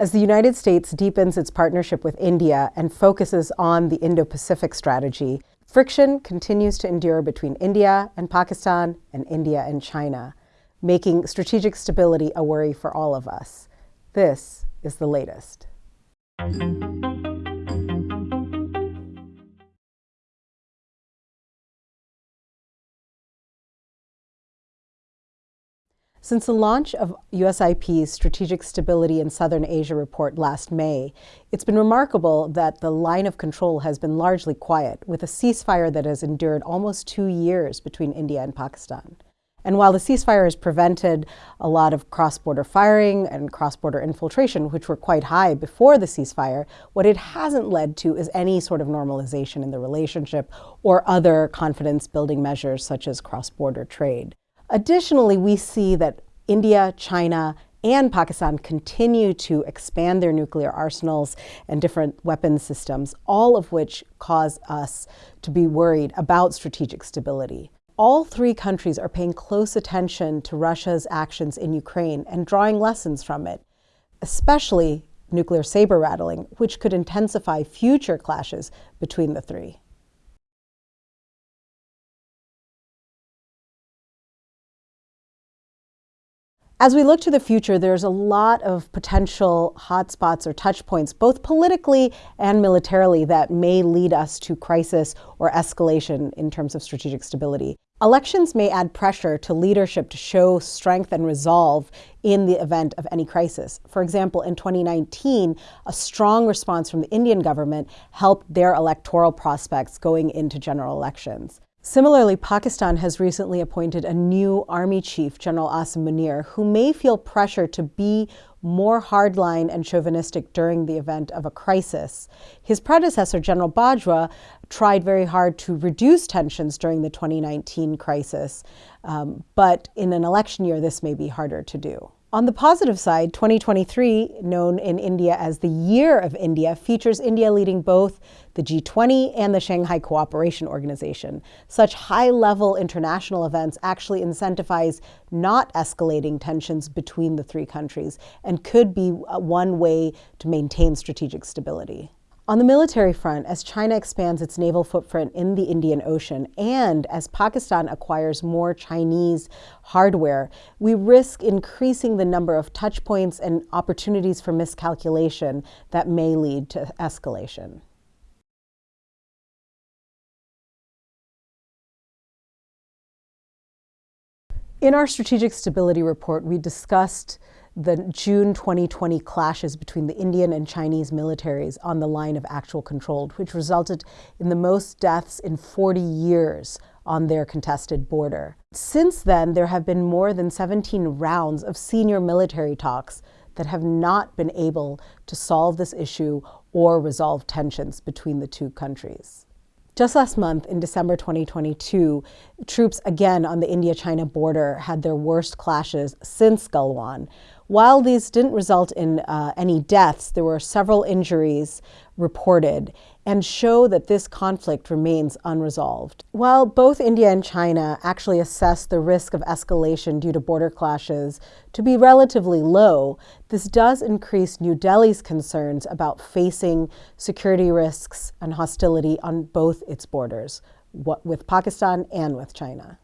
As the United States deepens its partnership with India and focuses on the Indo-Pacific strategy, friction continues to endure between India and Pakistan and India and China, making strategic stability a worry for all of us. This is the latest. Since the launch of USIP's Strategic Stability in Southern Asia report last May, it's been remarkable that the line of control has been largely quiet, with a ceasefire that has endured almost two years between India and Pakistan. And while the ceasefire has prevented a lot of cross-border firing and cross-border infiltration, which were quite high before the ceasefire, what it hasn't led to is any sort of normalization in the relationship or other confidence-building measures such as cross-border trade. Additionally, we see that India, China, and Pakistan continue to expand their nuclear arsenals and different weapons systems, all of which cause us to be worried about strategic stability. All three countries are paying close attention to Russia's actions in Ukraine and drawing lessons from it, especially nuclear saber rattling, which could intensify future clashes between the three. As we look to the future, there's a lot of potential hotspots or touch points, both politically and militarily, that may lead us to crisis or escalation in terms of strategic stability. Elections may add pressure to leadership to show strength and resolve in the event of any crisis. For example, in 2019, a strong response from the Indian government helped their electoral prospects going into general elections. Similarly, Pakistan has recently appointed a new army chief, General Asim Munir, who may feel pressure to be more hardline and chauvinistic during the event of a crisis. His predecessor, General Bajwa, tried very hard to reduce tensions during the 2019 crisis, um, but in an election year, this may be harder to do. On the positive side, 2023, known in India as the Year of India, features India leading both the G20 and the Shanghai Cooperation Organization. Such high-level international events actually incentivize not escalating tensions between the three countries and could be uh, one way to maintain strategic stability. On the military front, as China expands its naval footprint in the Indian Ocean and as Pakistan acquires more Chinese hardware, we risk increasing the number of touch points and opportunities for miscalculation that may lead to escalation. In our strategic stability report, we discussed the June 2020 clashes between the Indian and Chinese militaries on the line of actual control, which resulted in the most deaths in 40 years on their contested border. Since then, there have been more than 17 rounds of senior military talks that have not been able to solve this issue or resolve tensions between the two countries. Just last month, in December 2022, troops again on the India-China border had their worst clashes since Galwan, while these didn't result in uh, any deaths, there were several injuries reported and show that this conflict remains unresolved. While both India and China actually assess the risk of escalation due to border clashes to be relatively low, this does increase New Delhi's concerns about facing security risks and hostility on both its borders, with Pakistan and with China.